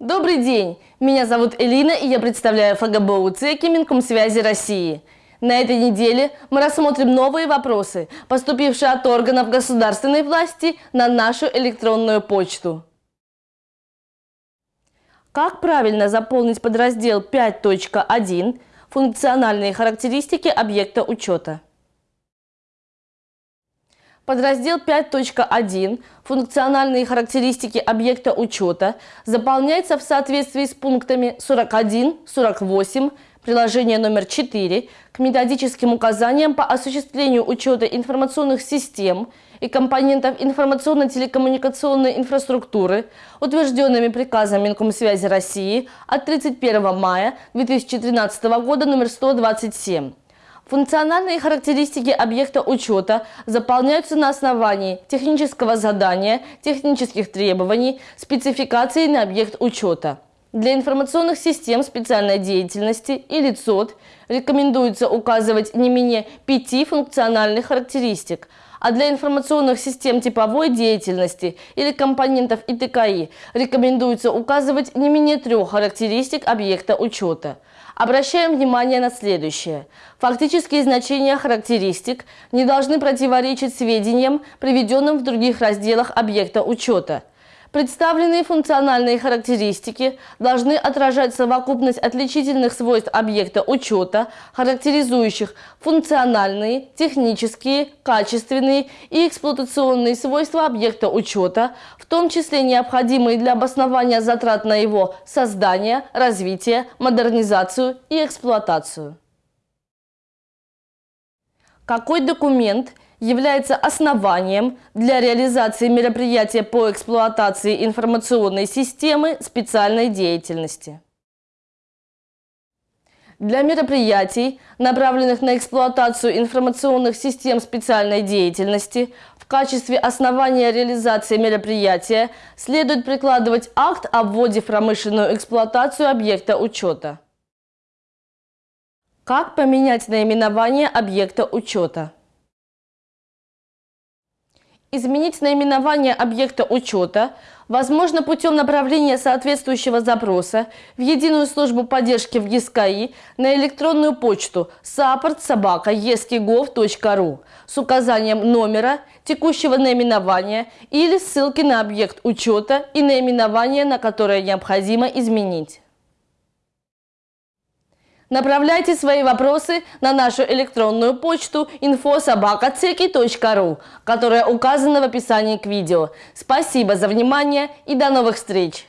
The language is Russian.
Добрый день! Меня зовут Элина и я представляю ФГБУ ЦЕКИ Минкомсвязи России. На этой неделе мы рассмотрим новые вопросы, поступившие от органов государственной власти на нашу электронную почту. Как правильно заполнить подраздел 5.1 «Функциональные характеристики объекта учета»? Подраздел 5.1 «Функциональные характеристики объекта учета» заполняется в соответствии с пунктами 41, 48, приложение номер 4 к методическим указаниям по осуществлению учета информационных систем и компонентов информационно-телекоммуникационной инфраструктуры, утвержденными приказом Минкомсвязи России от 31 мая 2013 года номер 127. Функциональные характеристики объекта учета заполняются на основании технического задания, технических требований, спецификации на объект учета. Для информационных систем специальной деятельности или ЦОД рекомендуется указывать не менее пяти функциональных характеристик, а для информационных систем типовой деятельности или компонентов ИТКИ рекомендуется указывать не менее трех характеристик объекта учета – Обращаем внимание на следующее. Фактические значения характеристик не должны противоречить сведениям, приведенным в других разделах объекта учета – Представленные функциональные характеристики должны отражать совокупность отличительных свойств объекта учета, характеризующих функциональные, технические, качественные и эксплуатационные свойства объекта учета, в том числе необходимые для обоснования затрат на его создание, развитие, модернизацию и эксплуатацию. Какой документ является основанием для реализации мероприятия по эксплуатации информационной системы специальной деятельности. Для мероприятий, направленных на эксплуатацию информационных систем специальной деятельности, в качестве основания реализации мероприятия следует прикладывать акт о вводе в промышленную эксплуатацию объекта учета. Как поменять наименование объекта учета? Изменить наименование объекта учета возможно путем направления соответствующего запроса в единую службу поддержки в ЕСКАИ на электронную почту support.sobaka.esky.gov.ru с указанием номера, текущего наименования или ссылки на объект учета и наименование, на которое необходимо изменить. Направляйте свои вопросы на нашу электронную почту infosobakaceki.ru, которая указана в описании к видео. Спасибо за внимание и до новых встреч!